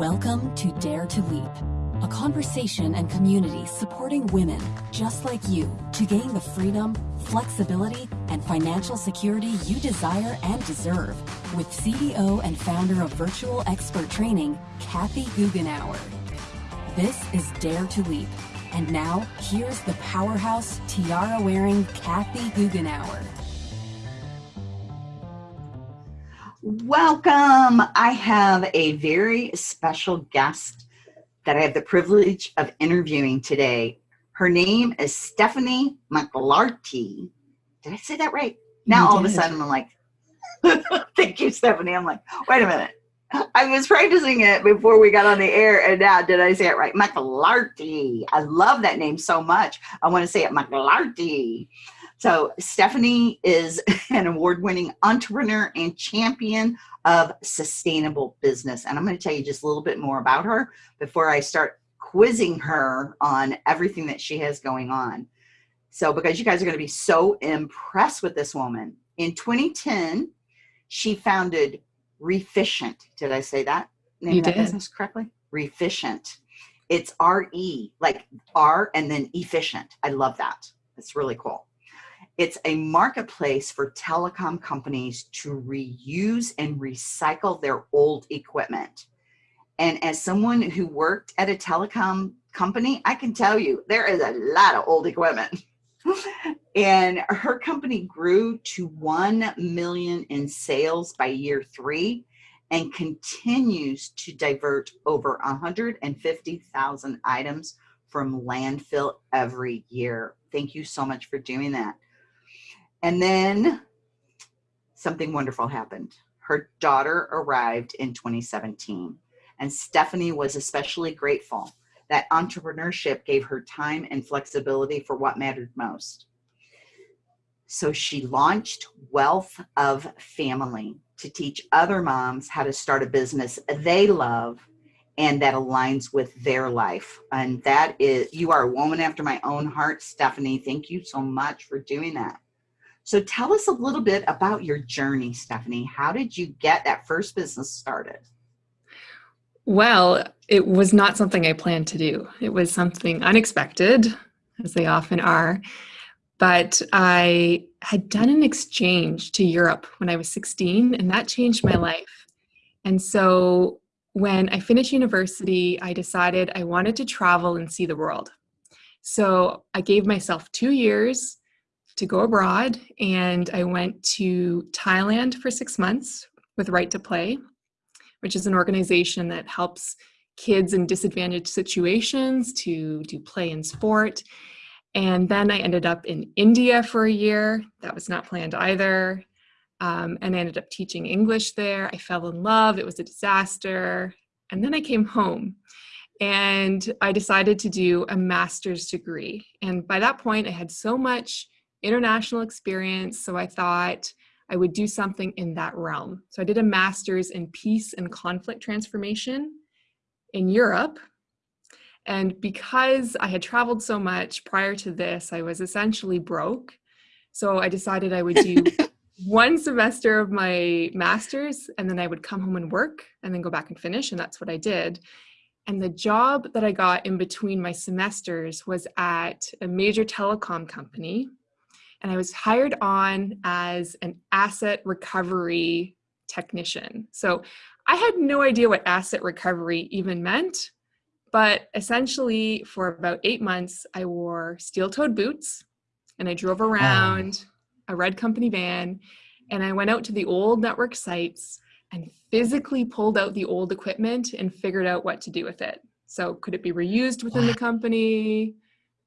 Welcome to Dare to Leap, a conversation and community supporting women just like you to gain the freedom, flexibility, and financial security you desire and deserve with CEO and founder of Virtual Expert Training, Kathy Goughenour. This is Dare to Leap. And now, here's the powerhouse tiara wearing Kathy Goughenour. Welcome. I have a very special guest that I have the privilege of interviewing today. Her name is Stephanie McLarty. Did I say that right? Now you all did. of a sudden I'm like, thank you, Stephanie. I'm like, wait a minute. I was practicing it before we got on the air, and now did I say it right? McLarty. I love that name so much. I want to say it McLarty. So Stephanie is an award-winning entrepreneur and champion of sustainable business. And I'm going to tell you just a little bit more about her before I start quizzing her on everything that she has going on. So because you guys are going to be so impressed with this woman. In 2010, she founded Reficient. Did I say that? Name you that did. business correctly? Reficient. It's R-E, like R and then efficient. I love that. It's really cool. It's a marketplace for telecom companies to reuse and recycle their old equipment. And as someone who worked at a telecom company, I can tell you there is a lot of old equipment. and her company grew to 1 million in sales by year three and continues to divert over 150,000 items from landfill every year. Thank you so much for doing that. And then something wonderful happened. Her daughter arrived in 2017, and Stephanie was especially grateful that entrepreneurship gave her time and flexibility for what mattered most. So she launched Wealth of Family to teach other moms how to start a business they love and that aligns with their life. And that is, you are a woman after my own heart, Stephanie. Thank you so much for doing that. So tell us a little bit about your journey, Stephanie. How did you get that first business started? Well, it was not something I planned to do. It was something unexpected, as they often are. But I had done an exchange to Europe when I was 16, and that changed my life. And so when I finished university, I decided I wanted to travel and see the world. So I gave myself two years to go abroad and I went to Thailand for six months with Right to Play, which is an organization that helps kids in disadvantaged situations to do play and sport. And then I ended up in India for a year. That was not planned either. Um, and I ended up teaching English there. I fell in love. It was a disaster. And then I came home and I decided to do a master's degree. And by that point, I had so much international experience. So I thought I would do something in that realm. So I did a master's in peace and conflict transformation in Europe. And because I had traveled so much prior to this, I was essentially broke. So I decided I would do one semester of my master's and then I would come home and work and then go back and finish. And that's what I did. And the job that I got in between my semesters was at a major telecom company and I was hired on as an asset recovery technician. So I had no idea what asset recovery even meant, but essentially for about eight months, I wore steel-toed boots and I drove oh. around oh. a red company van and I went out to the old network sites and physically pulled out the old equipment and figured out what to do with it. So could it be reused within the company?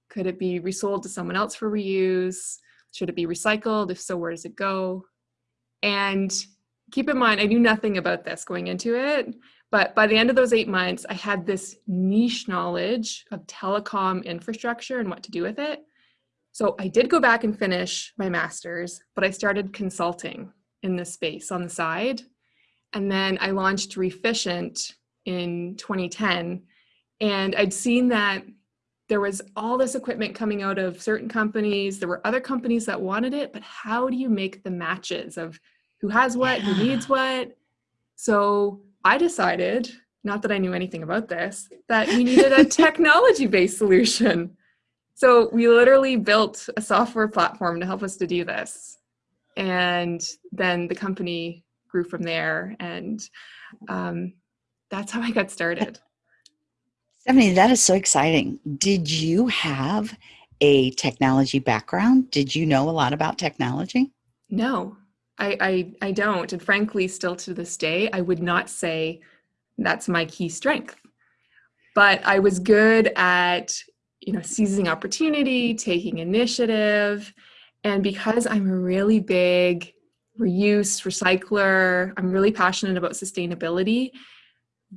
Could it be resold to someone else for reuse? Should it be recycled? If so, where does it go? And keep in mind, I knew nothing about this going into it, but by the end of those eight months, I had this niche knowledge of telecom infrastructure and what to do with it. So I did go back and finish my master's, but I started consulting in this space on the side. And then I launched Reficient in 2010. And I'd seen that there was all this equipment coming out of certain companies. There were other companies that wanted it, but how do you make the matches of who has what, yeah. who needs what? So I decided not that I knew anything about this, that we needed a technology based solution. So we literally built a software platform to help us to do this. And then the company grew from there. And um, that's how I got started. Stephanie, that is so exciting. Did you have a technology background? Did you know a lot about technology? No, I, I, I don't. And frankly, still to this day, I would not say that's my key strength. But I was good at, you know, seizing opportunity, taking initiative. And because I'm a really big reuse, recycler, I'm really passionate about sustainability.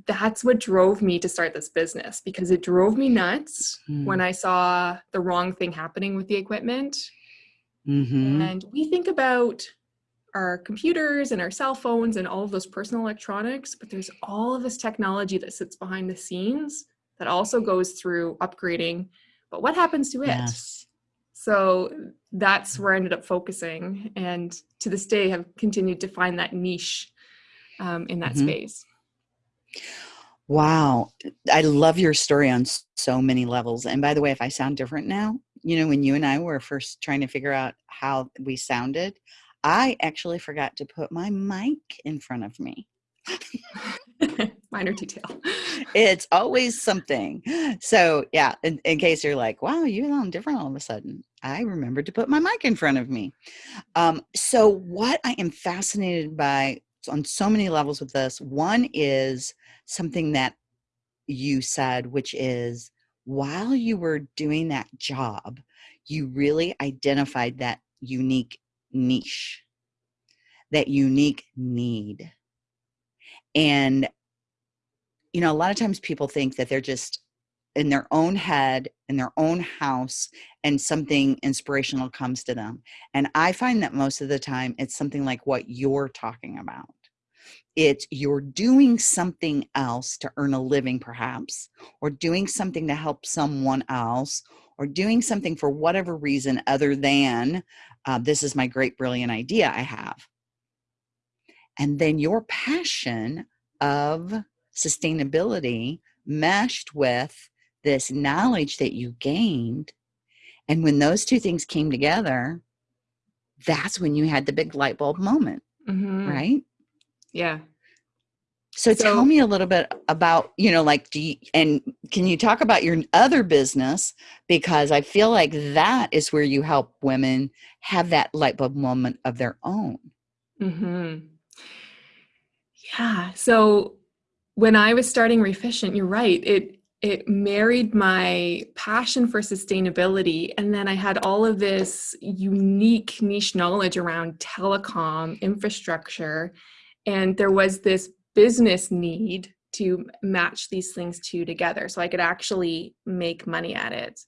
That's what drove me to start this business because it drove me nuts mm. when I saw the wrong thing happening with the equipment. Mm-hmm. And we think about our computers and our cell phones and all of those personal electronics, but there's all of this technology that sits behind the scenes that also goes through upgrading. But what happens to it? Yes. So that's where I ended up focusing, and to this day have continued to find that niche um, in that mm-hmm. space. Wow, I love your story on so many levels. And by the way, if I sound different now, you know, when you and I were first trying to figure out how we sounded, I actually forgot to put my mic in front of me. Minor detail. It's always something. So, yeah, in, in, case you're like, wow, you sound different all of a sudden, I remembered to put my mic in front of me. Um, so, what I am fascinated by on so many levels with this one is something that you said, which is while you were doing that job, you really identified that unique niche, that unique need. And, you know, a lot of times people think that they're just in their own head, in their own house, and something inspirational comes to them. And I find that most of the time it's something like what you're talking about. It's you're doing something else to earn a living, perhaps, or doing something to help someone else, or doing something for whatever reason other than uh, this is my great, brilliant idea I have. And then your passion of sustainability meshed with this knowledge that you gained. And when those two things came together, that's when you had the big light bulb moment, mm-hmm. right? Yeah. So, so, tell me a little bit about, you know, like, do you, and can you talk about your other business? Because I feel like that is where you help women have that light bulb moment of their own. Mm-hmm. Yeah. So when I was starting Reficient, you're right. It it married my passion for sustainability and then i had all of this unique niche knowledge around telecom infrastructure and there was this business need to match these things two together so I could actually make money at it.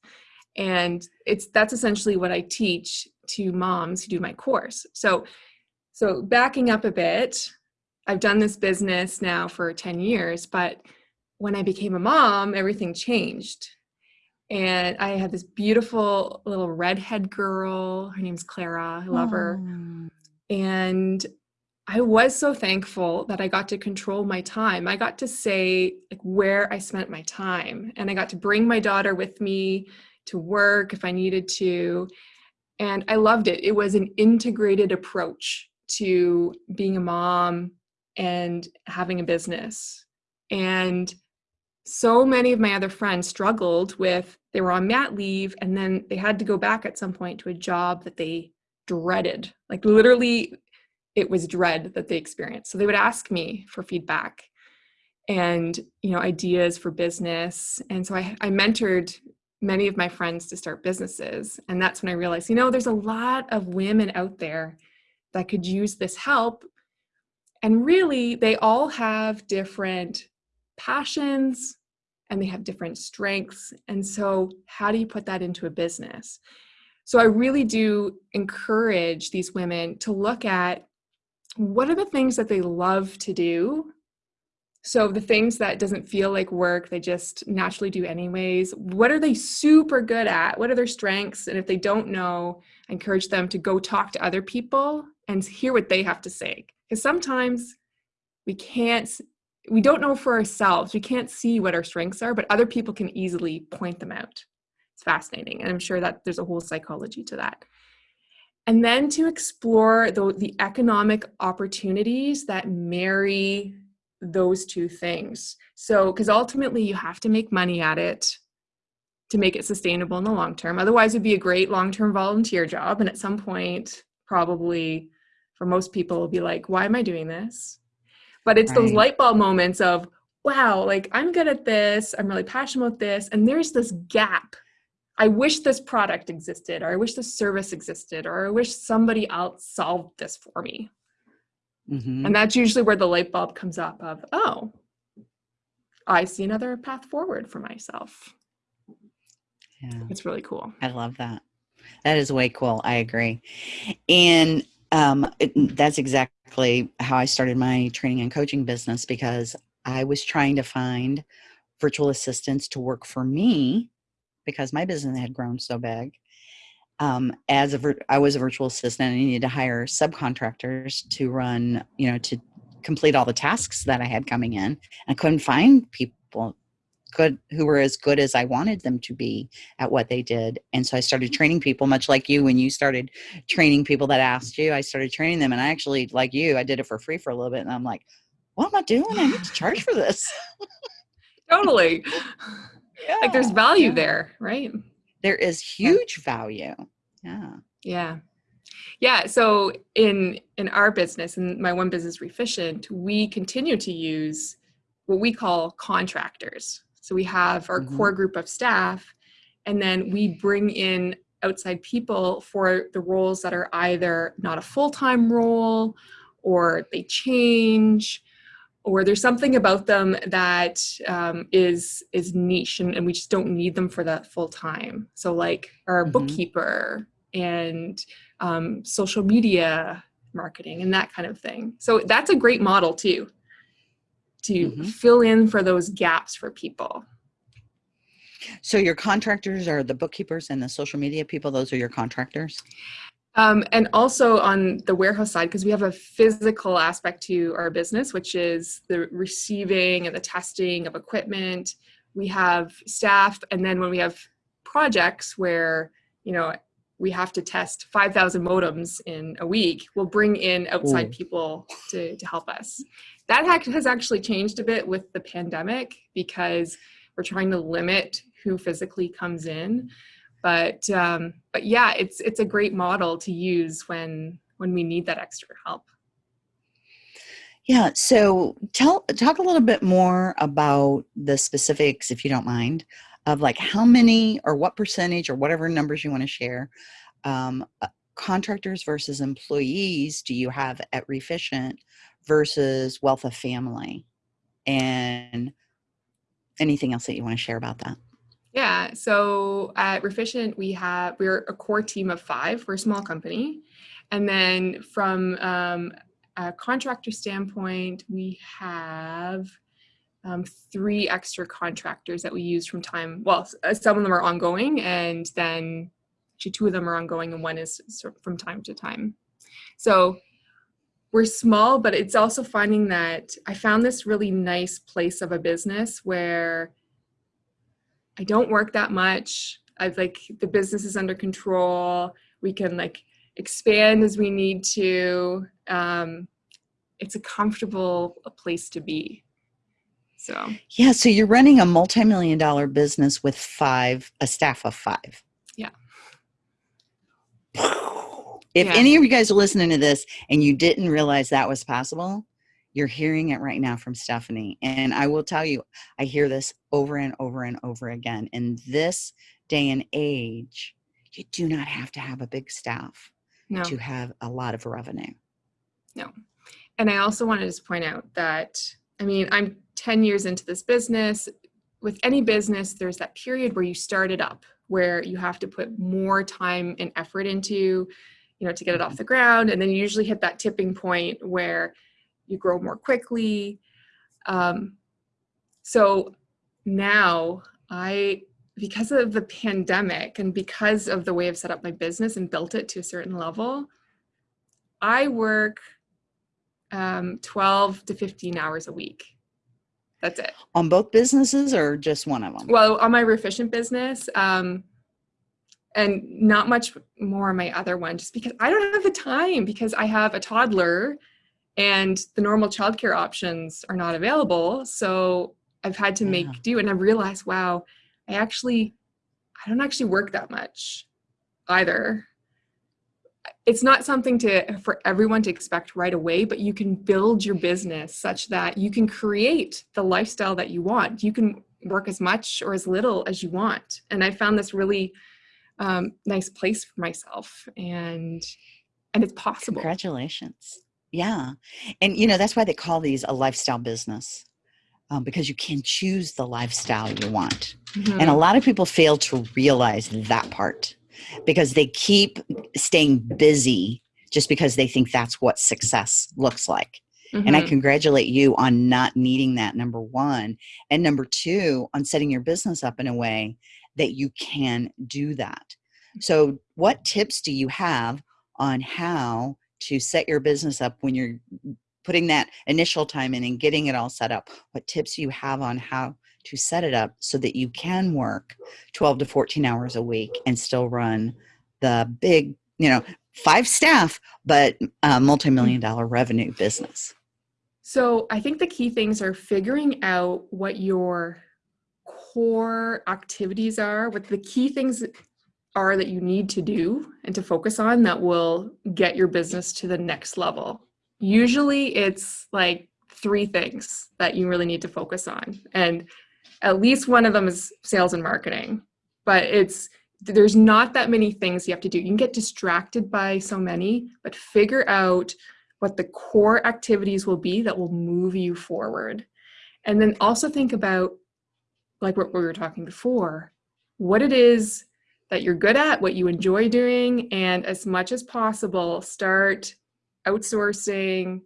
And it's that's essentially what I teach to moms who do my course. So so backing up a bit, I've done this business now for 10 years, but when I became a mom, everything changed. And I had this beautiful little redhead girl. Her name's Clara. I love her. Oh. And I was so thankful that I got to control my time. I got to say like where I spent my time and I got to bring my daughter with me to work if I needed to. And I loved it. It was an integrated approach to being a mom and having a business. And so many of my other friends struggled with they were on mat leave and then they had to go back at some point to a job that they dreaded. Like literally it was dread that they experienced. So they would ask me for feedback and you know ideas for business. And so I, I mentored many of my friends to start businesses. And that's when I realized, you know, there's a lot of women out there that could use this help. And really, they all have different passions and they have different strengths. And so, how do you put that into a business? So, I really do encourage these women to look at what are the things that they love to do so the things that doesn't feel like work they just naturally do anyways what are they super good at what are their strengths and if they don't know I encourage them to go talk to other people and hear what they have to say because sometimes we can't we don't know for ourselves. We can't see what our strengths are, but other people can easily point them out. It's fascinating. And I'm sure that there's a whole psychology to that. And then to explore the, the economic opportunities that marry those two things. So, because ultimately you have to make money at it to make it sustainable in the long term. Otherwise, it'd be a great long term volunteer job. And at some point, probably for most people, will be like, why am I doing this? But it's right. those light bulb moments of, wow, like I'm good at this, I'm really passionate about this, and there's this gap. I wish this product existed, or I wish this service existed, or I wish somebody else solved this for me. Mm-hmm. And that's usually where the light bulb comes up of, oh, I see another path forward for myself. Yeah. It's really cool. I love that. That is way cool. I agree. And um, it, that's exactly how I started my training and coaching business because I was trying to find virtual assistants to work for me because my business had grown so big. Um, as a I was a virtual assistant, and I needed to hire subcontractors to run, you know, to complete all the tasks that I had coming in. I couldn't find people good who were as good as I wanted them to be at what they did. And so I started training people much like you when you started training people that asked you, I started training them and I actually like you, I did it for free for a little bit and I'm like, what am I doing? I need to charge for this. totally. Yeah. Like there's value yeah. there, right? There is huge yeah. value. Yeah. Yeah. Yeah. So in in our business, in my one business reficient we continue to use what we call contractors. So we have our mm-hmm. core group of staff, and then we bring in outside people for the roles that are either not a full time role or they change or there's something about them that um, is is niche and, and, we just don't need them for that full time so like our mm-hmm. bookkeeper and um, social media marketing and that kind of thing so that's a great model too to mm-hmm. fill in for those gaps for people. So your contractors are the bookkeepers and the social media people. Those are your contractors. Um, and also on the warehouse side, because we have a physical aspect to our business, which is the receiving and the testing of equipment. We have staff, and then when we have projects where you know we have to test 5,000 modems in a week, we'll bring in outside Ooh. people to, to help us. That has actually changed a bit with the pandemic because we're trying to limit who physically comes in. But um, but yeah, it's it's a great model to use when when we need that extra help. Yeah. So tell talk a little bit more about the specifics, if you don't mind, of like how many or what percentage or whatever numbers you want to share um, uh, contractors versus employees do you have at Reficient versus wealth of family and anything else that you want to share about that yeah so at Reficient, we have we're a core team of five we're a small company and then from um, a contractor standpoint we have um, three extra contractors that we use from time. Well, uh, some of them are ongoing, and then actually two of them are ongoing, and one is from time to time. So we're small, but it's also finding that I found this really nice place of a business where I don't work that much. I've like the business is under control. We can like expand as we need to. Um, it's a comfortable place to be. So yeah, so you're running a multi-million dollar business with five, a staff of five. Yeah. If yeah. any of you guys are listening to this and you didn't realize that was possible, you're hearing it right now from Stephanie. And I will tell you, I hear this over and over and over again. In this day and age, you do not have to have a big staff no. to have a lot of revenue. No. And I also wanted to point out that, I mean, I'm 10 years into this business, with any business, there's that period where you start it up, where you have to put more time and effort into, you know, to get it off mm-hmm. the ground. And then you usually hit that tipping point where you grow more quickly. Um, so now I, because of the pandemic and because of the way I've set up my business and built it to a certain level, I work um, 12 to 15 hours a week That's it. On both businesses or just one of them? Well, on my Reficient business, um, and not much more on my other one, just because I don't have the time because I have a toddler and the normal childcare options are not available. So I've had to make do and I've realized, wow, I actually, I don't actually work that much either. It's not something to for everyone to expect right away, but you can build your business such that you can create the lifestyle that you want. You can work as much or as little as you want. And I found this really um, nice place for myself and and it's possible. Congratulations. Yeah. And, you know, that's why they call these a lifestyle business um, because you can choose the lifestyle you want. Mhm. And a lot of people fail to realize that part because they keep staying busy just because they think that's what success looks like. And I Mhm. congratulate you on not needing that, number one. And number two, on setting your business up in a way that you can do that. So, what tips do you have on how to set your business up when you're putting that initial time in and getting it all set up? What tips you have on how to set it up so that you can work 12 to 14 hours a week and still run the big, you know, five staff, but uh, mm. a multi million dollar revenue business? So I think the key things are figuring out what your core activities are, what the key things are that you need to do and to focus on that will get your business to the next level. Usually it's like three things that you really need to focus on. And at least one of them is sales and marketing. But it's there's not that many things you have to do. You can get distracted by so many, but figure out what the core activities will be that will move you forward. And then also think about, like what we were talking before, what it is that you're good at, what you enjoy doing, and as much as possible, start outsourcing,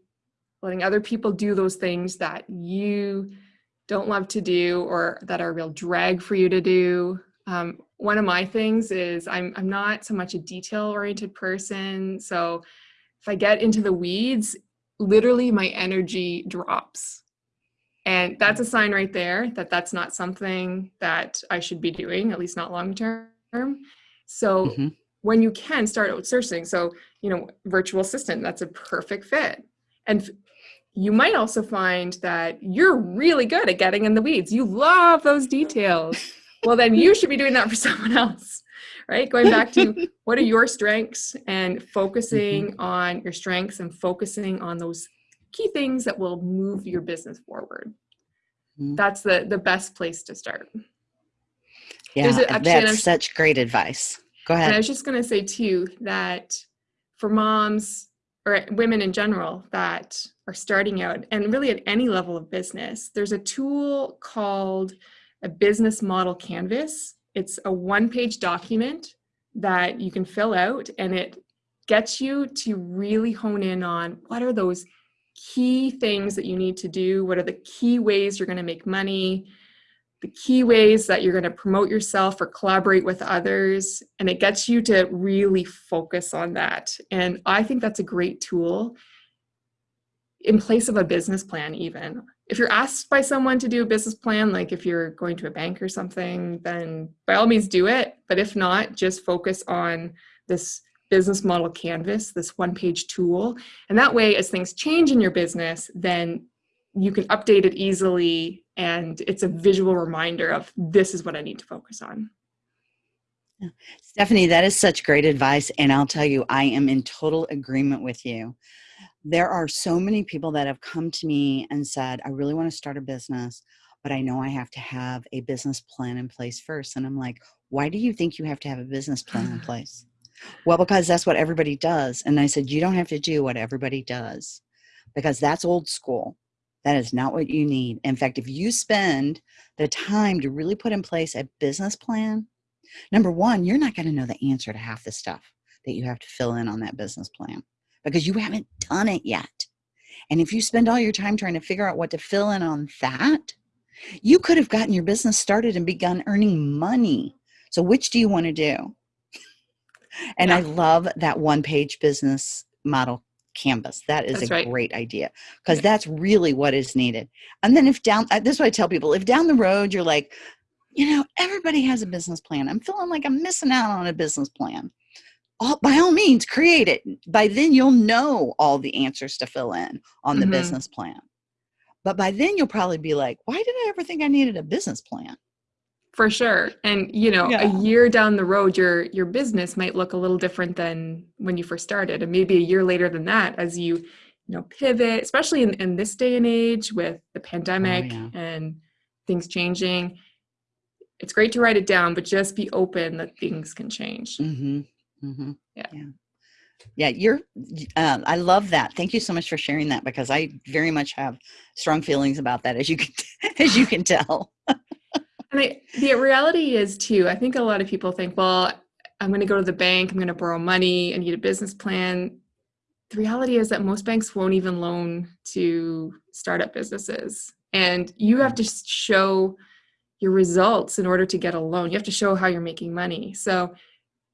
letting other people do those things that you don't love to do or that are a real drag for you to do. Um, one of my things is I'm I'm not so much a detail oriented person, so if I get into the weeds, literally my energy drops. And that's a sign right there that that's not something that I should be doing, at least not long term. So Mhm. when you can start outsourcing, so, you know, virtual assistant, that's a perfect fit. And you might also find that you're really good at getting in the weeds. You love those details. Well, then you should be doing that for someone else, right? Going back to what are your strengths and focusing on your strengths and focusing on those key things that will move your business forward. Mhm. That's the the best place to start. Yeah, There's a- actually, that's such great advice. Go ahead. And I was just going to say too that for moms or women in general that are starting out and really at any level of business, there's a tool called a business model canvas. It's a one page document that you can fill out and it gets you to really hone in on what are those key things that you need to do? What are the key ways you're going to make money? The key ways that you're going to promote yourself or collaborate with others and it gets you to really focus on that. And i think that's a great tool in place of a business plan even. If you're asked by someone to do a business plan like if you're going to a bank or something then by all means do it. But if not just focus on this business model canvas this one page tool. And that way as things change in your business then you can update it easily and it's a visual reminder of this is what I need to focus on. Stephanie, that is such great advice. And I'll tell you, I am in total agreement with you. There are so many people that have come to me and said, I really want to start a business, but I know I have to have a business plan in place first. And I'm like, why do you think you have to have a business plan in place? Well, because that's what everybody does. And I said, you don't have to do what everybody does because that's old school. That is not what you need. In fact, if you spend the time to really put in place a business plan, number one, you're not going to know the answer to half the stuff that you have to fill in on that business plan because you haven't done it yet. And if you spend all your time trying to figure out what to fill in on that, you could have gotten your business started and begun earning money. So, which do you want to do? And I love that one page business model canvas. That is That's a right. great idea because that's really what is needed. And then if down, uh, this is what I tell people: if down the road you're like, you know, everybody has a business plan. I'm feeling like I'm missing out on a business plan. All, by all means, create it. By then, you'll know all the answers to fill in on the Mhm. business plan. But by then, you'll probably be like, why did I ever think I needed a business plan? For sure. And you know, Yeah. a year down the road your your business might look a little different than when you first started. And maybe a year later than that as you, you know, pivot, especially in, in this day and age with the pandemic yeah. and things changing. It's great to write it down, but just be open that things can change. Mm-hmm. Mm-hmm. Yeah. Yeah. Yeah. You're, um, I love that. Thank you so much for sharing that because I very much have strong feelings about that, as you can, as you can tell. And I, the reality is too, I think a lot of people think, well, I'm going to go to the bank, I'm going to borrow money, I need a business plan. The reality is that most banks won't even loan to startup businesses. And you have to show your results in order to get a loan. You have to show how you're making money. So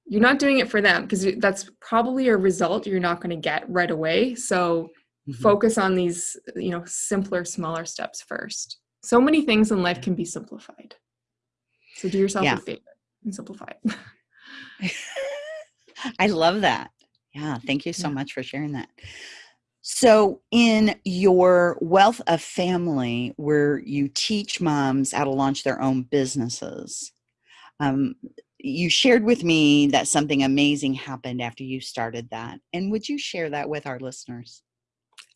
you're not doing it for them because that's probably a result you're not going to get right away. So Mhm. focus on these, you know, simpler, smaller steps first. So many things in life can be simplified. So do yourself Yeah. a favor and simplify it. I love that. Yeah, thank you so Yeah. much for sharing that. So, in your wealth of family, where you teach moms how to launch their own businesses, um, you shared with me that something amazing happened after you started that. And would you share that with our listeners?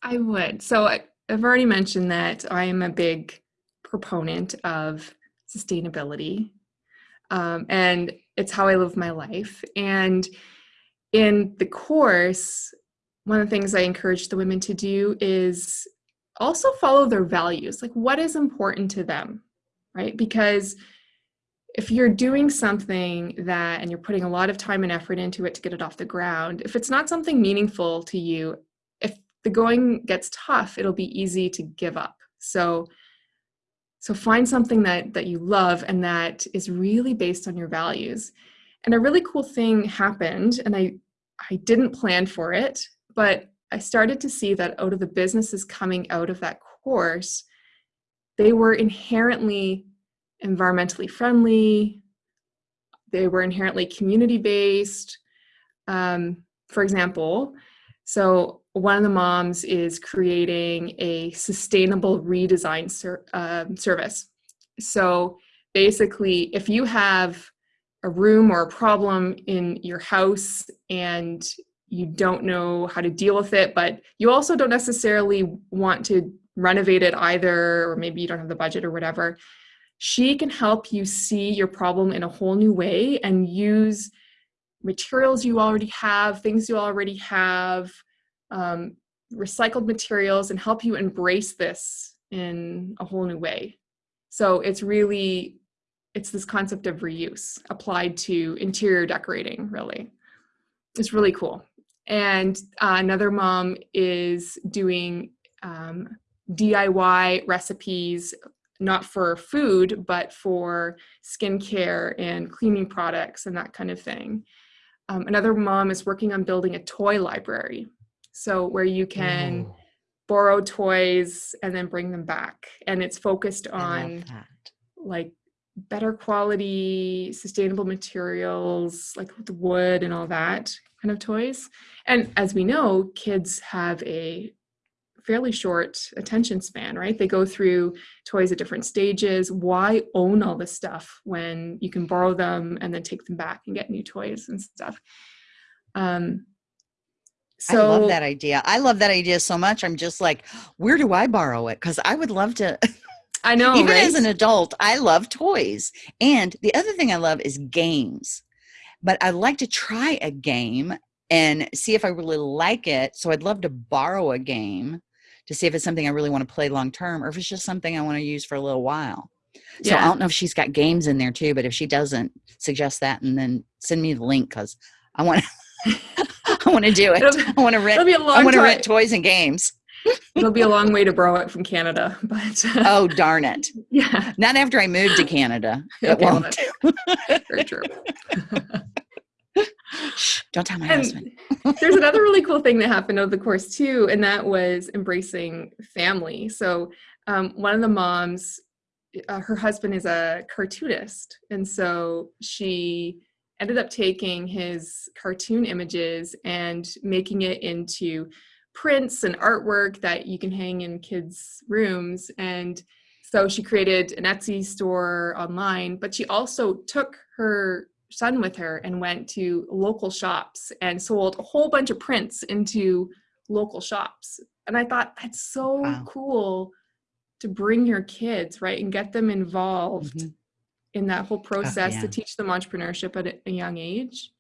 I would. So I, I've already mentioned that I am a big proponent of sustainability. Um, and it's how I live my life. And in the course, one of the things I encourage the women to do is also follow their values. Like, what is important to them, right? Because if you're doing something that and you're putting a lot of time and effort into it to get it off the ground, if it's not something meaningful to you, if the going gets tough, it'll be easy to give up. So so find something that that you love and that is really based on your values. And a really cool thing happened and I I didn't plan for it, but I started to see that out of the businesses coming out of that course, they were inherently environmentally friendly. They were inherently community based. Um, for example, so one of the moms is creating a sustainable redesign ser- um, service. So basically, if you have a room or a problem in your house and you don't know how to deal with it, but you also don't necessarily want to renovate it either, or maybe you don't have the budget or whatever, she can help you see your problem in a whole new way and use materials you already have, things you already have, um, recycled materials, and help you embrace this in a whole new way. So it's really it's this concept of reuse applied to interior decorating. Really, it's really cool. And uh, another mom is doing um, DIY recipes, not for food, but for skincare and cleaning products and that kind of thing. Um, another mom is working on building a toy library. So, where you can Ooh, borrow toys and then bring them back. And it's focused on like better quality, sustainable materials, like with wood and all that kind of toys. And as we know, kids have a fairly short attention span, right? They go through toys at different stages. Why own all this stuff when you can borrow them and then take them back and get new toys and stuff? Um, so I love that idea. I love that idea so much. I'm just like, where do I borrow it? Because I would love to. I know, Even right? as an adult, I love toys. And the other thing I love is games. But I like to try a game and see if I really like it. So I'd love to borrow a game to see if it's something I really want to play long term or if it's just something I want to use for a little while. So I don't know if she's got games in there too, but if she doesn't, suggest that and then send me the link because I want to. I want to do it. I want to rent. It'll be a long I want to rent toys and games. It'll be a long way to borrow it from Canada, but uh, Oh darn it! yeah. Not after I moved to Canada. It Okay, won't. that's very true. Don't tell my And husband. there's another really cool thing that happened over the course too, and that was embracing family. So um, one of the moms, uh, her husband is a cartoonist, and so she ended up taking his cartoon images and making it into prints and artwork that you can hang in kids' rooms. And so she created an Etsy store online, but she also took her son with her and went to local shops and sold a whole bunch of prints into local shops. And I thought that's so Wow. cool to bring your kids, right, and get them involved Mhm. In that whole oh, process yeah. to teach them entrepreneurship at a- young age,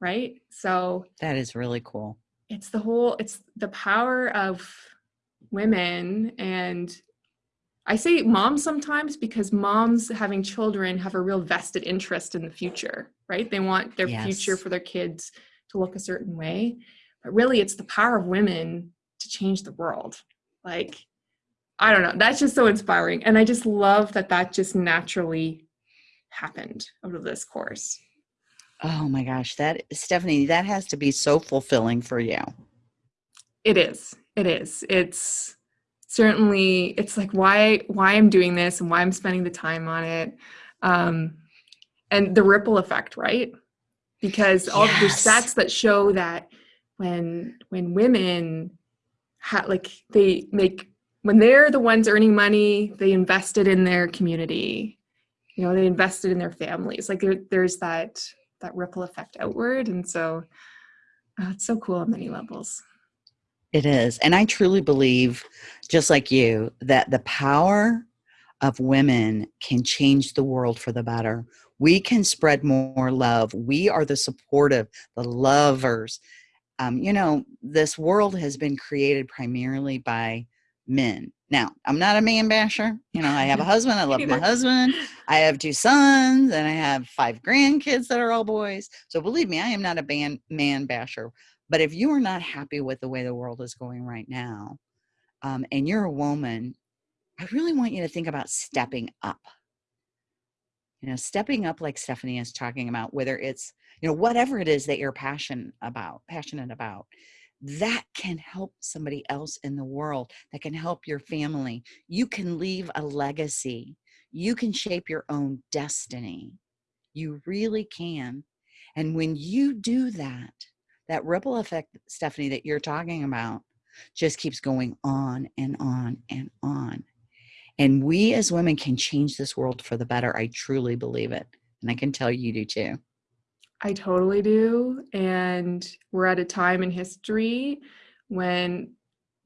right? So That is really cool. it's the whole it's the power of women and i say moms sometimes because moms having children have a real vested interest in the future right they want their future for their kids to look a certain way but really it's the power of women to change the world like i don't know that's just so inspiring and i just love that that just naturally happened out of this course. Oh my gosh, that Stephanie, that has to be so fulfilling for you. it is it is. It's certainly it's like why why i'm doing this and why i'm spending the time on it. Um and the ripple effect right? Because all the Yes. stats that show that when when women ha- like they make when they're the ones earning money they invested in their community you know they invested in their families like there, there's that that ripple effect outward and so uh, it's so cool on many levels It is. And I truly believe, just like you, that the power of women can change the world for the better. We can spread more love. We are the supportive, the lovers. Um, you know, this world has been created primarily by men. Now, I'm not a man basher. You know, I have a husband. I love my husband. I have two sons and I have five grandkids that are all boys. So believe me, I am not a ban- man basher. But if you are not happy with the way the world is going right now, um, and you're a woman, I really want you to think about stepping up. You know, stepping up like Stephanie is talking about, whether it's, you know, whatever it is that you're passionate about, passionate about, that can help somebody else in the world, that can help your family. You can leave a legacy. You can shape your own destiny. You really can. And when you do that, that ripple effect, Stephanie, that you're talking about, just keeps going on and on and on. And we as women can change this world for the better. I truly believe it. And I can tell you do too. I totally do. And we're at a time in history when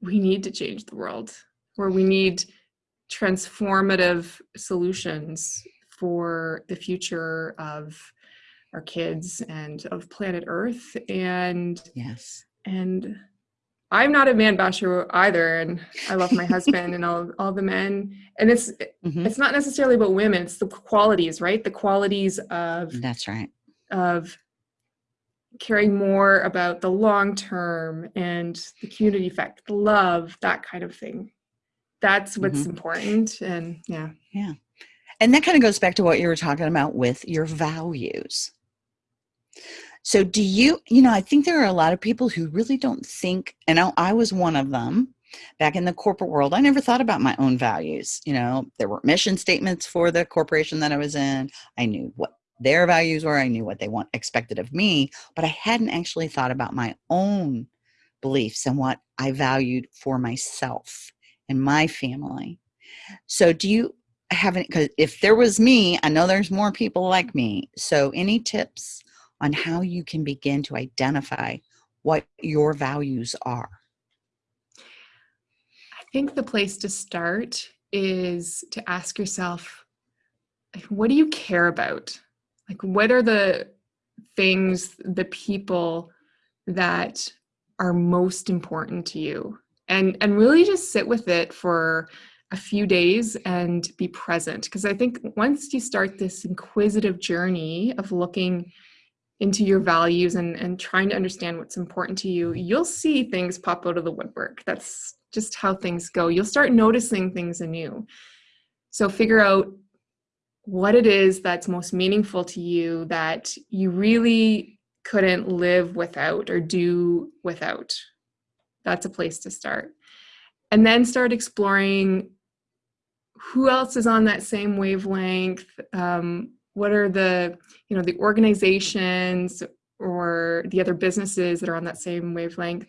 we need to change the world, where we need transformative solutions for the future of our kids and of planet Earth. And Yes. and I'm not a man basher either, and I love my husband and all all the men. And it's Mhm. it's not necessarily about women; it's the qualities, right? The qualities of That's right. Of caring more about the long term and the community effect, the love, that kind of thing. That's what's Mhm. important. And yeah. yeah, And that kind of goes back to what you were talking about with your values. So, do you, you know, I think there are a lot of people who really don't think, and I, I was one of them back in the corporate world. I never thought about my own values. You know, there were mission statements for the corporation that I was in. I knew what their values were, I knew what they want expected of me, but I hadn't actually thought about my own beliefs and what I valued for myself and my family. So, do you have any? Because if there was me, I know there's more people like me. So, any tips on how you can begin to identify what your values are? I think the place to start is to ask yourself, what do you care about? Like, what are the things, the people that are most important to you? And and really just sit with it for a few days and be present. Because I think once you start this inquisitive journey of looking into your values and, and trying to understand what's important to you, you'll see things pop out of the woodwork. That's just how things go. You'll start noticing things anew. So figure out what it is that's most meaningful to you that you really couldn't live without or do without. That's a place to start. And then start exploring who else is on that same wavelength. Um, what are the, you know, the organizations or the other businesses that are on that same wavelength?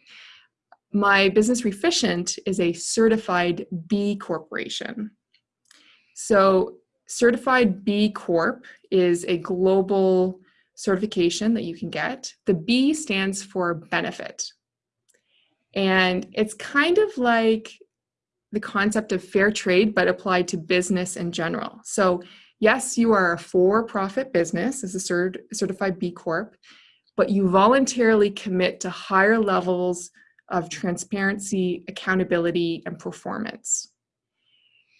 My business Reficient is a certified B corporation. So certified B Corp is a global certification that you can get. The B stands for benefit. And it's kind of like the concept of fair trade, but applied to business in general. So, yes, you are a for profit business as a cert- certified B Corp, but you voluntarily commit to higher levels of transparency, accountability, and performance.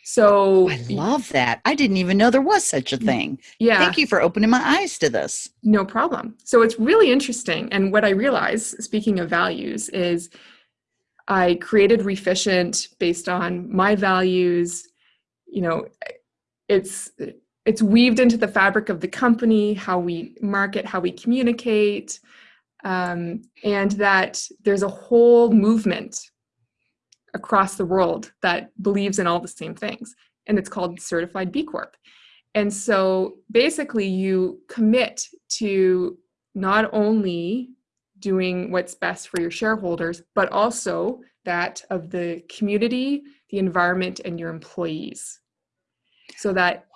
So I love that. I didn't even know there was such a thing. Yeah. Thank you for opening my eyes to this. No problem. So it's really interesting. And what I realize, speaking of values, is I created Reficient based on my values. You know, it's it's weaved into the fabric of the company, how we market, how we communicate, um, and that there's a whole movement across the world that believes in all the same things. And it's called Certified B Corp. And so basically, you commit to not only doing what's best for your shareholders, but also that of the community, the environment, and your employees. So that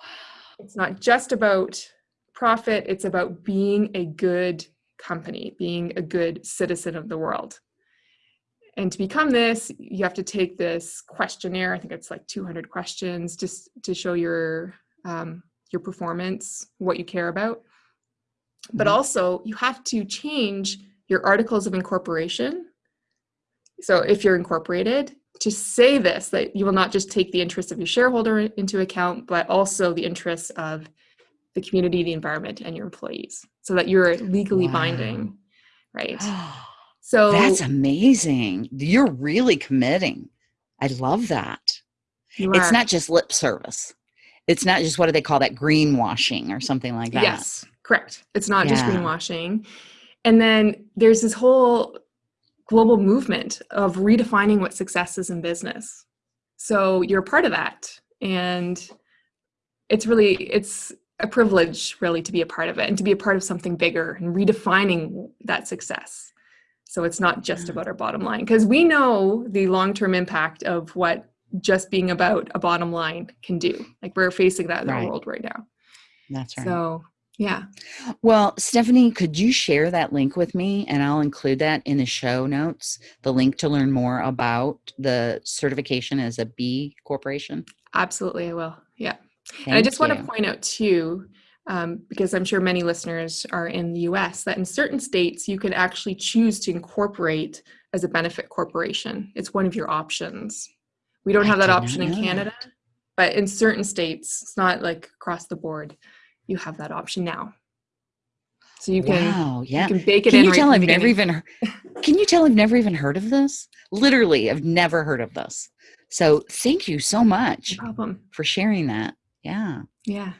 it's not just about profit, it's about being a good company, being a good citizen of the world and to become this you have to take this questionnaire i think it's like 200 questions just to show your um, your performance what you care about but mm-hmm. also you have to change your articles of incorporation so if you're incorporated to say this that you will not just take the interests of your shareholder into account but also the interests of the community the environment and your employees so that you're legally wow. binding right So that's amazing. You're really committing. I love that. It's not just lip service. It's not just what do they call that greenwashing or something like that. Yes, correct. It's not yeah. just greenwashing. And then there's this whole global movement of redefining what success is in business. So you're a part of that. And it's really it's a privilege really to be a part of it and to be a part of something bigger and redefining that success. So it's not just mm. about our bottom line because we know the long term impact of what just being about a bottom line can do. Like we're facing that in right. our world right now. That's right. So yeah. Well, Stephanie, could you share that link with me and I'll include that in the show notes, the link to learn more about the certification as a B corporation? Absolutely, I will. Yeah. Thank and I just you. want to point out too um, because I'm sure many listeners are in the US, that in certain states you can actually choose to incorporate as a benefit corporation. It's one of your options. We don't have that option in Canada, that. but in certain states, it's not like across the board, you have that option now. So you can, wow, yeah. you can bake it can in. You right tell I've never even, can you tell I've never even heard of this? Literally, I've never heard of this. So thank you so much no problem. for sharing that. Yeah. Yeah.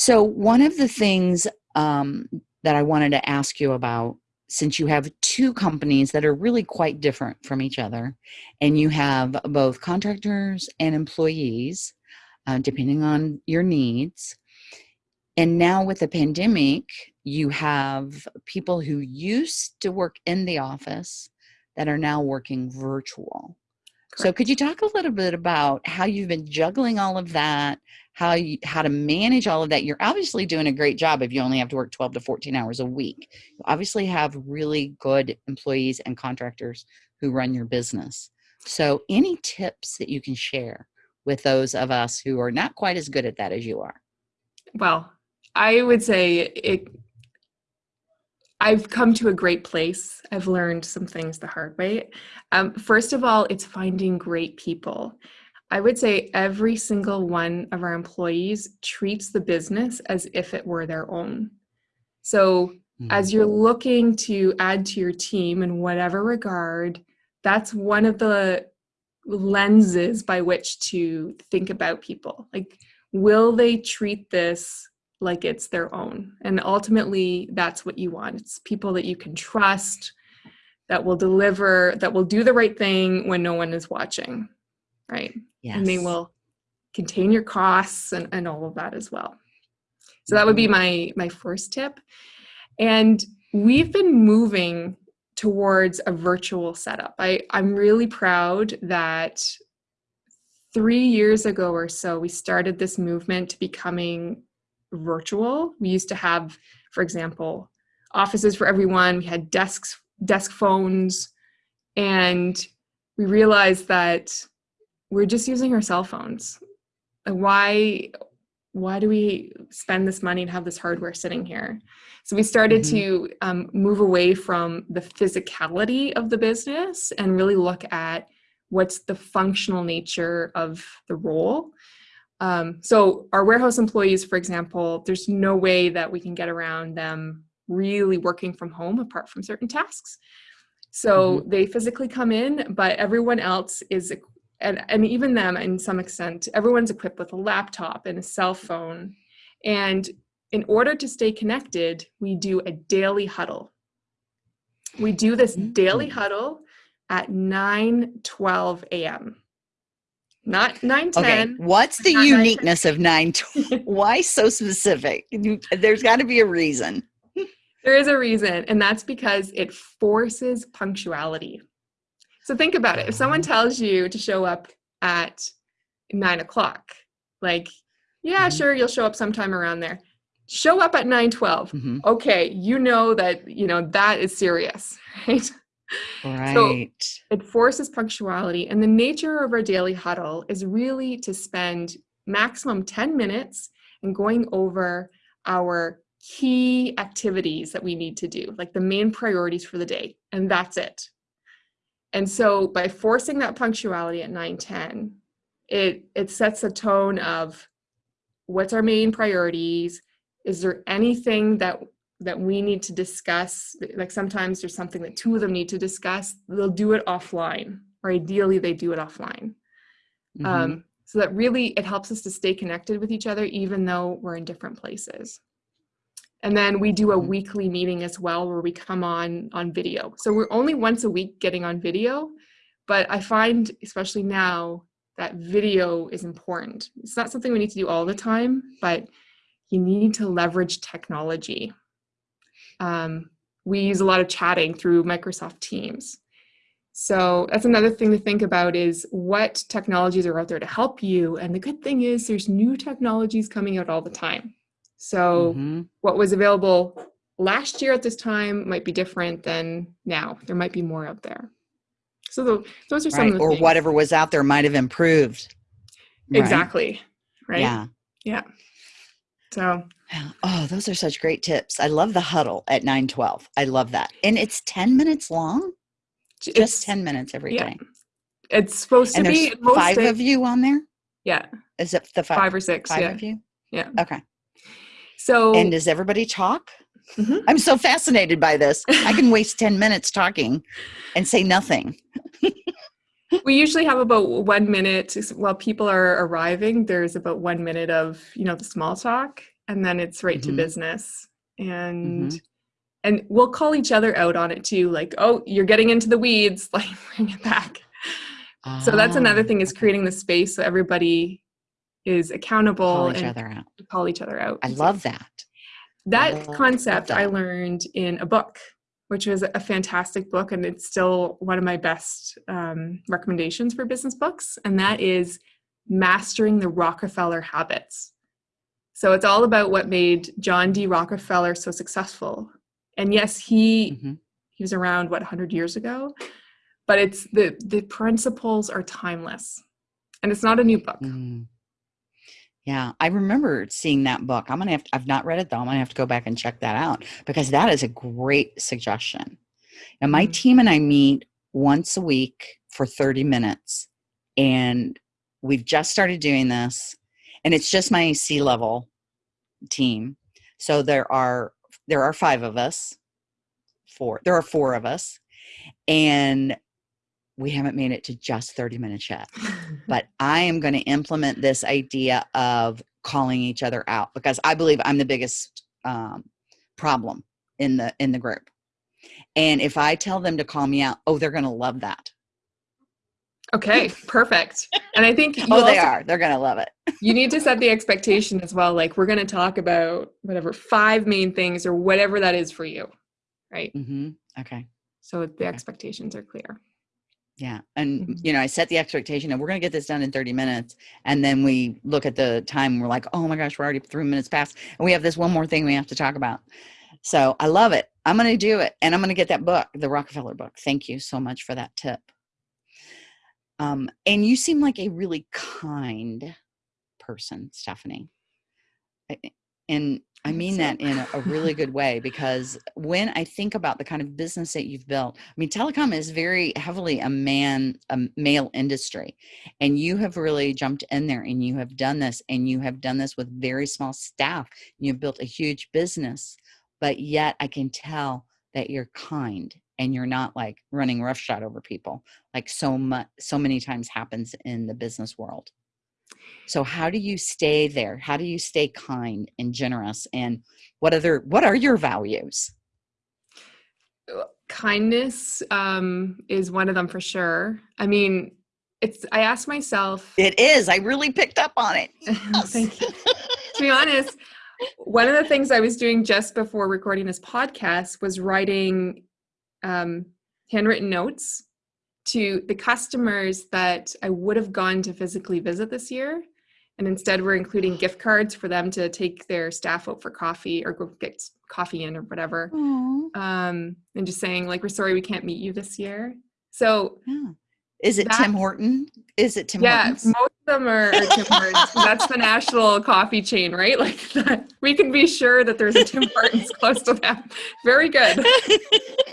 So, one of the things um, that I wanted to ask you about, since you have two companies that are really quite different from each other, and you have both contractors and employees, uh, depending on your needs, and now with the pandemic, you have people who used to work in the office that are now working virtual. So, could you talk a little bit about how you've been juggling all of that, how you how to manage all of that? You're obviously doing a great job if you only have to work 12 to 14 hours a week. You obviously have really good employees and contractors who run your business. So any tips that you can share with those of us who are not quite as good at that as you are? Well i would say it I've come to a great place. I've learned some things the hard way. Um, first of all, it's finding great people. I would say every single one of our employees treats the business as if it were their own. So, as you're looking to add to your team in whatever regard, that's one of the lenses by which to think about people. Like, will they treat this like it's their own. And ultimately, that's what you want. It's people that you can trust, that will deliver, that will do the right thing when no one is watching, right? Yes. And they will contain your costs and, and all of that as well. So that would be mm-hmm. my my first tip. And we've been moving towards a virtual setup. I, I'm really proud that three years ago or so, we started this movement to becoming virtual. We used to have, for example, offices for everyone. We had desks, desk phones, and we realized that we're just using our cell phones. Why? Why do we spend this money and have this hardware sitting here? So we started Mm-hmm. to um, move away from the physicality of the business and really look at what's the functional nature of the role. Um, so our warehouse employees, for example, there's no way that we can get around them really working from home apart from certain tasks. So they physically come in, but everyone else is, and, and even them in some extent, everyone's equipped with a laptop and a cell phone. And in order to stay connected, we do a daily huddle. We do this daily Mm. huddle at 9 12 a.m. Not 9 10. Okay, what's the uniqueness of nine? tw- Why so specific? There's got to be a reason. There is a reason, and that's because it forces punctuality. So think about it. If someone tells you to show up at nine o'clock, like, yeah, Mhm. sure, you'll show up sometime around there. Show up at nine twelve. Mhm. Okay, you know that you know that is serious, right? Right. It forces punctuality, and the nature of our daily huddle is really to spend maximum 10 minutes and going over our key activities that we need to do, like the main priorities for the day, and that's it. And so by forcing that punctuality at 9:10, it it sets a tone of what's our main priorities? Is there anything that that we need to discuss like sometimes there's something that two of them need to discuss they'll do it offline or ideally they do it offline. Mhm. um, so that really it helps us to stay connected with each other even though we're in different places. And then we do a Mhm. weekly meeting as well where we come on on video. So we're only once a week getting on video but i find especially now that video is important. It's not something we need to do all the time but you need to leverage technology um, we use a lot of chatting through microsoft teams so that's another thing to think about is what technologies are out there to help you and the good thing is there's new technologies coming out all the time so Mhm. what was available last year at this time might be different than now there might be more out there so tho- those are some Right. of the Or things. whatever was out there might have improved. Exactly right Yeah. Yeah. So. Oh, those are such great tips. I love the huddle at 912. I love that. And it's 10 minutes long, just it's 10 minutes every day. yeah. it's supposed And to be five days- of you on there? yeah Is it the five? five or six five yeah of you? Yeah. Okay. so And does everybody talk? Mhm. I'm so fascinated by this. I can waste 10 minutes talking and say nothing. we usually have about one minute while people are arriving there's about one minute of you know the small talk and then it's right Mhm. to business and Mhm. and we'll call each other out on it too like oh you're getting into the weeds like bring it back so that's another Ah, thing is creating the space so everybody is accountable Call each and other out. call each other out I love that. that love concept I learned in a book, which was a fantastic book, and it's still one of my best um, recommendations for business books. And that is Mastering the Rockefeller Habits. So it's all about what made John D. Rockefeller so successful. And yes, he Mhm. he was around what 100 years ago, but it's the the principles are timeless, and it's not a new book. Mm. Yeah, I remember seeing that book. I'm gonna have to, I've not read it though. I'm gonna have to go back and check that out because that is a great suggestion. Now my Mhm. team and I meet once a week for 30 minutes, and we've just started doing this, and it's just my C level team. So there are there are five of us. Four. There are four of us, and we haven't made it to just 30 minutes yet but I am going to implement this idea of calling each other out because I believe I'm the biggest um, problem in the in the group. And if I tell them to call me out, oh, they're going to love that. Okay, perfect. And I think oh, they are. They're going to love it. you need to set the expectation as well. Like we're going to talk about whatever five main things or whatever that is for you, right? Mm-hmm. Okay. So the okay. expectations are clear. Yeah. And, mm-hmm. you know, I set the expectation of we're going to get this done in 30 minutes. And then we look at the time and we're like, oh my gosh, we're already three minutes past. And we have this one more thing we have to talk about. So I love it. I'm going to do it. And I'm going to get that book, the Rockefeller book. Thank you so much for that tip. Um, and you seem like a really kind person, Stephanie. And I mean so. that in a really good way because when I think about the kind of business that you've built, I mean, telecom is very heavily a man, a male industry, and you have really jumped in there and you have done this, and you have done this with very small staff. You've built a huge business, but yet I can tell that you're kind and you're not like running roughshod over people like so much, so many times happens in the business world. So how do you stay there? How do you stay kind and generous? And what other what are your values? Uh, kindness um, is one of them for sure. I mean, it's I ask myself. It is. I really picked up on it. Yes. Thank you. to be honest, one of the things I was doing just before recording this podcast was writing um, handwritten notes to the customers that I would have gone to physically visit this year. And instead, we're including gift cards for them to take their staff out for coffee or go get coffee in or whatever. Um, and just saying, like, we're sorry we can't meet you this year. So, yeah. is it Tim Horton? Is it Tim yeah, Hortons? most of them are, are Tim Hortons. That's the national coffee chain, right? Like, that, we can be sure that there's a Tim Hortons close to them. Very good.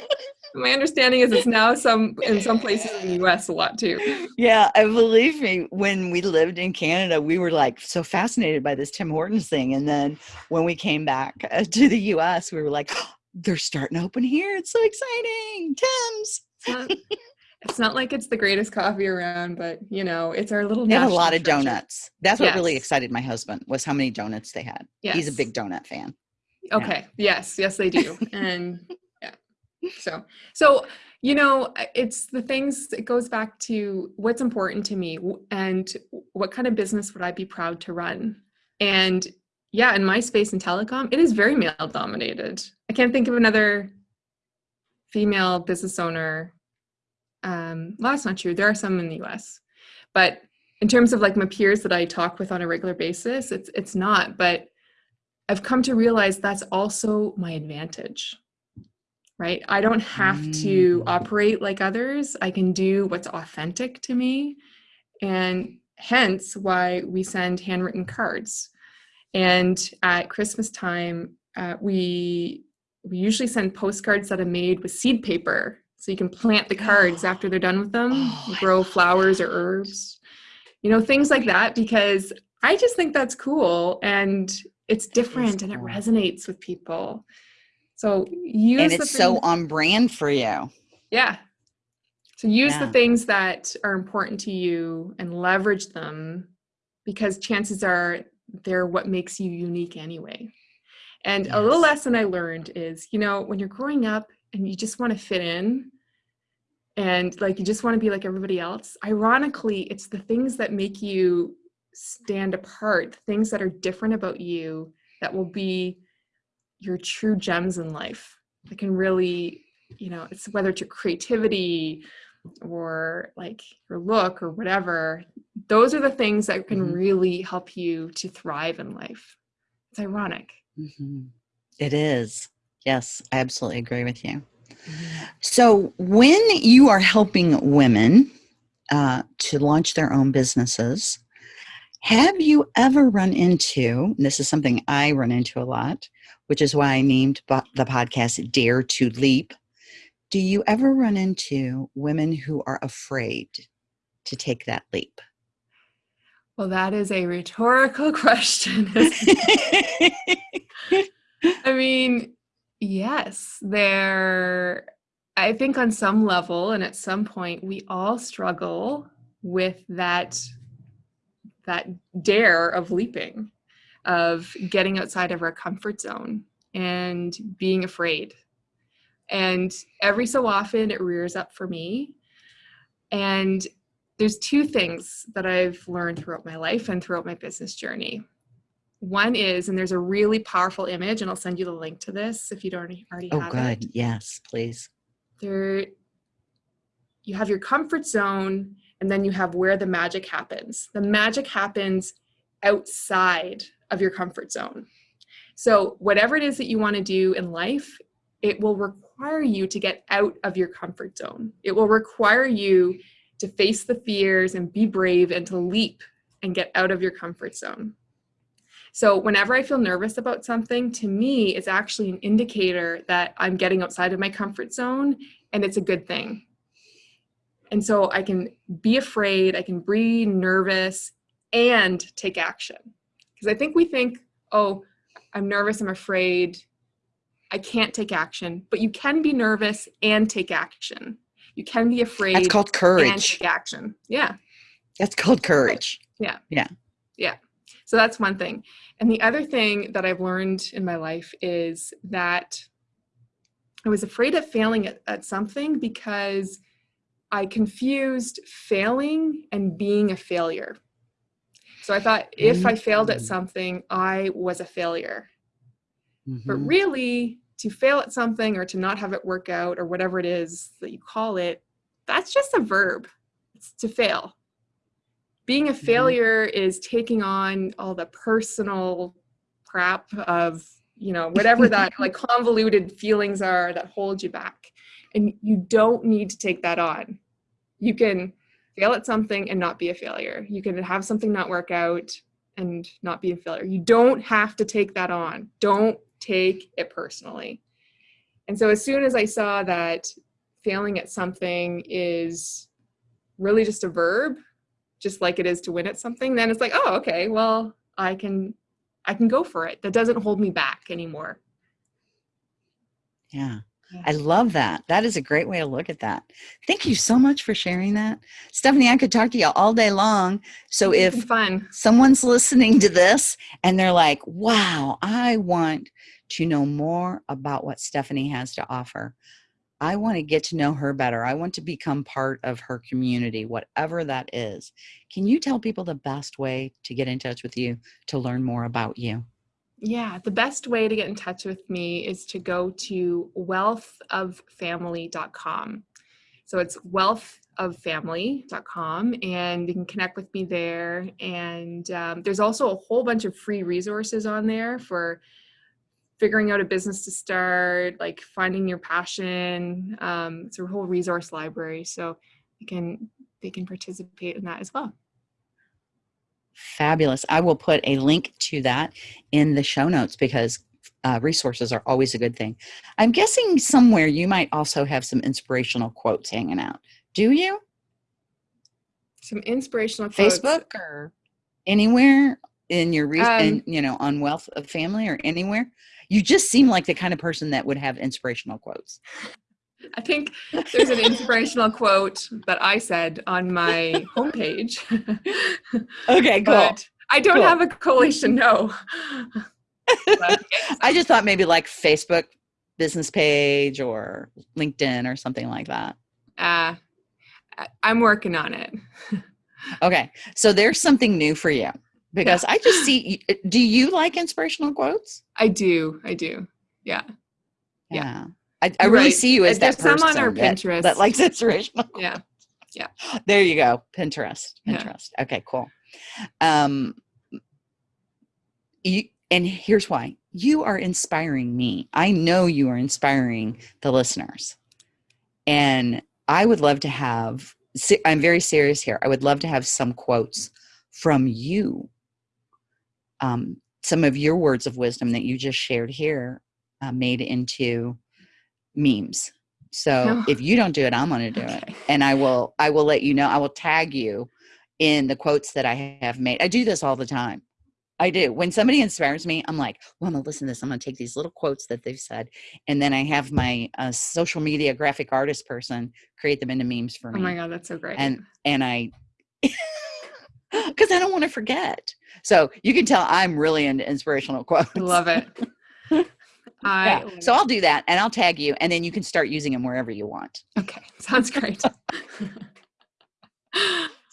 my understanding is it's now some in some places in the US a lot too. Yeah, I believe me. When we lived in Canada, we were like so fascinated by this Tim Hortons thing, and then when we came back uh, to the US, we were like, oh, they're starting to open here. It's so exciting, Tim's. It's not, it's not like it's the greatest coffee around, but you know, it's our little. They had a lot of treasure. donuts. That's what yes. really excited my husband was how many donuts they had. Yes. He's a big donut fan. Okay. Yeah. Yes. Yes, they do. And so so you know it's the things it goes back to what's important to me and what kind of business would i be proud to run? And yeah in my space in telecom it is very male dominated. I can't think of another female business owner um well that's not true. There are some in the us but in terms of like my peers that i talk with on a regular basis it's it's not. But i've come to realize that's also my advantage right? I don't have mm. to operate like others. I can do what's authentic to me. And hence why we send handwritten cards. And at Christmas time, uh, we we usually send postcards that are made with seed paper. So you can plant the cards after they're done with them, oh, grow flowers or herbs, you know, things like that, because I just think that's cool and it's different and it resonates with people. So use and it's so on brand for you. Yeah. So use yeah. the things that are important to you and leverage them because chances are they're what makes you unique anyway. And yes. a little lesson I learned is, you know, when you're growing up and you just want to fit in and like you just want to be like everybody else, ironically, it's the things that make you stand apart, things that are different about you that will be your true gems in life that can really you know it's whether it's your creativity or like your look or whatever those are the things that can mm-hmm. really help you to thrive in life it's ironic mm-hmm. it is yes i absolutely agree with you mm-hmm. so when you are helping women uh, to launch their own businesses have you ever run into this is something i run into a lot which is why I named the podcast Dare to Leap. Do you ever run into women who are afraid to take that leap? Well, that is a rhetorical question. I mean, yes, there, I think on some level and at some point, we all struggle with that that dare of leaping of getting outside of our comfort zone and being afraid. And every so often it rears up for me. And there's two things that I've learned throughout my life and throughout my business journey. One is, and there's a really powerful image, and I'll send you the link to this if you don't already, Oh, have good. it. Yes, please. There, you have your comfort zone, and then you have where the magic happens. The magic happens outside of your comfort zone. So, whatever it is that you want to do in life, it will require you to get out of your comfort zone. It will require you to face the fears and be brave and to leap and get out of your comfort zone. So, whenever I feel nervous about something, to me, it's actually an indicator that I'm getting outside of my comfort zone and it's a good thing. And so I can be afraid, I can be nervous and take action. Because I think we think, oh, I'm nervous, I'm afraid, I can't take action. But you can be nervous and take action. You can be afraid That's called courage. and take action. Yeah. That's called courage. Yeah. Yeah. Yeah. So that's one thing. And the other thing that I've learned in my life is that I was afraid of failing at, at something because I confused failing and being a failure. So I thought if I failed at Mm. something, I was a failure. But Mhm. really, to fail at something or to not have it work out or whatever it is that you call it, that's just a verb. It's to fail. Being a Mhm. failure is taking on all the personal crap of, you know, whatever that like convoluted feelings are that hold you back. And you don't need to take that on. You can fail at something and not be a failure. You can have something not work out and not be a failure. You don't have to take that on. Don't take it personally. And so as soon as I saw that failing at something is really just a verb, just like it is to win at something, then it's like, oh, okay, well, I can I can go for it. That doesn't hold me back anymore. Yeah. I love that. That is a great way to look at that. Thank you so much for sharing that. Stephanie, I could talk to you all day long. So if fun. someone's listening to this and they're like, wow, I want to know more about what Stephanie has to offer. I want to get to know her better. I want to become part of her community, whatever that is. Can you tell people the best way to get in touch with you to learn more about you? Yeah, the best way to get in touch with me is to go to wealthoffamily.com. So it's wealthoffamily.com, and you can connect with me there. And um, there's also a whole bunch of free resources on there for figuring out a business to start, like finding your passion. Um, it's a whole resource library, so you can they can participate in that as well. Fabulous. I will put a link to that in the show notes because uh, resources are always a good thing. I'm guessing somewhere you might also have some inspirational quotes hanging out. Do you? Some inspirational quotes. Facebook or anywhere in your, re- Um, in, you know, on Wealth of Family or anywhere? You just seem like the kind of person that would have inspirational quotes. I think there's an inspirational quote that I said on my homepage. Okay, cool. but I don't Cool. have a coalition, no. I just thought maybe like Facebook business page or LinkedIn or something like that. uh, I'm working on it. Okay, so there's something new for you because I just see. Do you like inspirational quotes? I do. I do. Yeah. Yeah. I, I really right. see you as There's that some person on our that, Pinterest. that likes inspirational. Yeah. Yeah. There you go, Pinterest. Yeah. Pinterest. Okay, cool. Um, you and here's why you are inspiring me. I know you are inspiring the listeners, and I would love to have. I'm very serious here. I would love to have some quotes from you. Um, some of your words of wisdom that you just shared here, uh, made into memes. So No. if you don't do it, I'm going to do it and I will I will let you know. I will tag you in the quotes that I have made. I do this all the time. I do. When somebody inspires me, I'm like, well, I'm gonna listen to this. I'm gonna take these little quotes that they've said, and then I have my uh, social media graphic artist person create them into memes for me. Oh my God, that's so great. And and I because I don't want to forget. So you can tell I'm really into inspirational quotes. Love it. I Yeah. So. I'll do that and I'll tag you and then you can start using them wherever you want. okay, sounds great.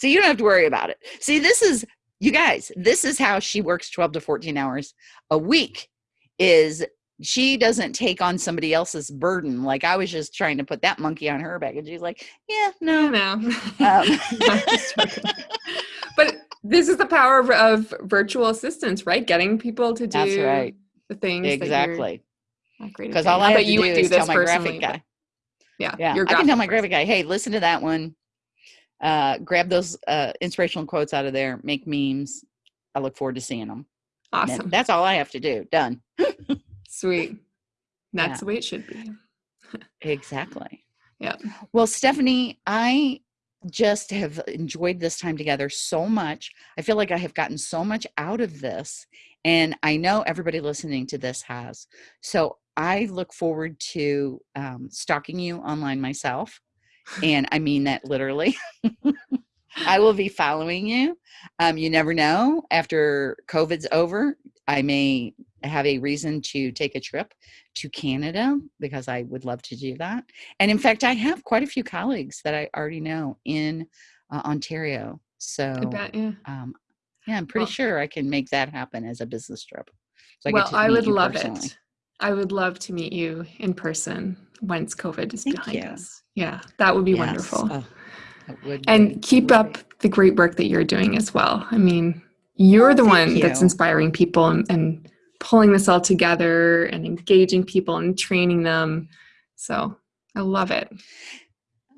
So you don't have to worry about it. See, this is you guys, this is how she works 12 to 14 hours a week is she doesn't take on somebody else's burden. Like I was just trying to put that monkey on her back and she's like, yeah, no, no. Um, but this is the power of, of virtual assistants, right? Getting people to do That's right. the things that Exactly. Not great at Because all I have to you do is tell my graphic guy. Yeah, Yeah, I can tell my graphic guy, hey, listen to that one. Uh, grab those uh, inspirational quotes out of there, make memes. I look forward to seeing them. Awesome. That's all I have to do. Done. Sweet. That's Yeah. the way it should be. Exactly. Yeah. Well, Stephanie, I just have enjoyed this time together so much. I feel like I have gotten so much out of this. And I know everybody listening to this has. So I look forward to um, stalking you online myself. And I mean that literally. I will be following you. Um, you never know. After COVID's over, I may have a reason to take a trip to Canada because I would love to do that. And in fact, I have quite a few colleagues that I already know in uh, Ontario. So, bet, yeah. um, yeah, I'm pretty Well- sure I can make that happen as a business trip. So get well, I would love personally. it. I would love to meet you in person once COVID is Thank behind you. us. Yeah, that would be Yes. wonderful. Oh, would and be- keep up be. the great work that you're doing as well. I mean, you're Oh, the one that's inspiring people and, and pulling this all together and engaging people and training them. So I love it.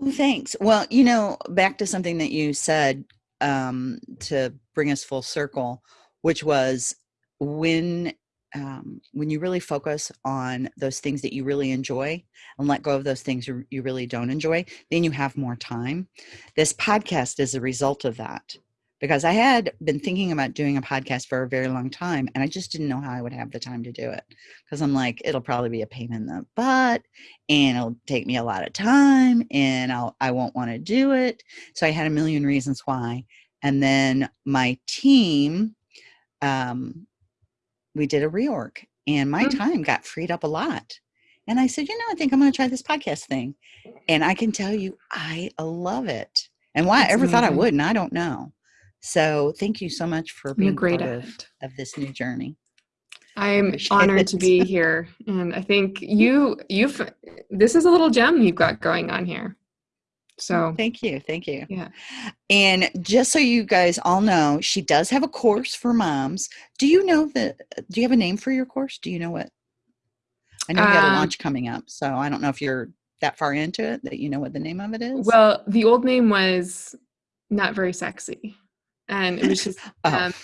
Oh, thanks. Well, you know, back to something that you said um, to bring us full circle, which was when um, when you really focus on those things that you really enjoy and let go of those things you, really don't enjoy, then you have more time. This podcast is a result of that because I had been thinking about doing a podcast for a very long time and I just didn't know how I would have the time to do it because I'm like, it'll probably be a pain in the butt and it'll take me a lot of time and I'll I won't want to do it. So I had a million reasons why. And then my team, um, we did a reorg and my Mm. time got freed up a lot. And I said, you know, I think I'm going to try this podcast thing. And I can tell you, I love it. And why I That's ever thought I wouldn't, I don't know. So thank you so much for You're being great part of, it. of this new journey. I'm honored to be here. And I think you, you've, this is a little gem you've got going on here. So Thank you. Thank you. Yeah. And just so you guys all know, she does have a course for moms. Do you know the do you have a name for your course? Do you know what? I know you got a Um, launch coming up, so I don't know if you're that far into it that you know what the name of it is. Well, the old name was not very sexy. And it was just, oh. um,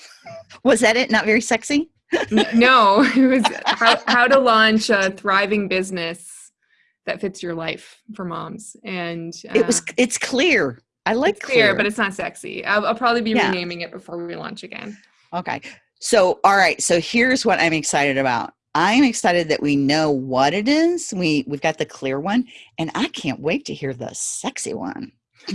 was that it? Not very sexy? no, it was how, how to launch a thriving business that fits your life for moms. And it was uh, it's clear. I like it's clear, but it's not sexy. I'll, I'll probably be Yeah. renaming it before we launch again. Okay. So, all right. So here's what I'm excited about. I'm excited that we know what it is. We we've got the clear one, and I can't wait to hear the sexy one.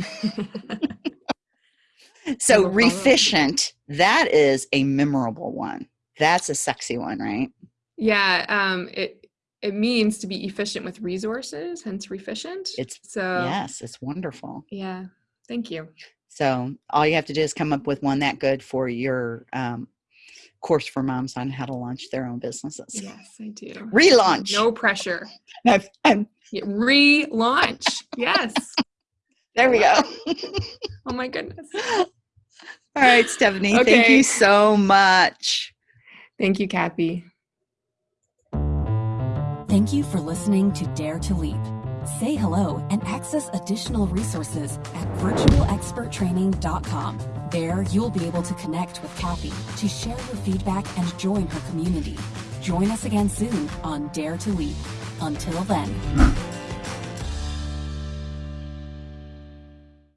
So reficient, that is a memorable one. That's a sexy one, right? yeah, um, it it means to be efficient with resources, hence Reficient. It's so yes, it's wonderful. yeah. Thank you. So all you have to do is come up with one that good for your um, course for moms on how to launch their own businesses. Yes, I do. Relaunch. No pressure. I've- I'm- Yeah, relaunch. yes. there we go. Oh my goodness. all right, Stephanie. Thank you so much. Thank you, Kathy. Thank you for listening to Dare to Leap. Say hello and access additional resources at virtualexperttraining.com. There, you'll be able to connect with Kathy to share your feedback and join her community. Join us again soon on Dare to Leap. Until then.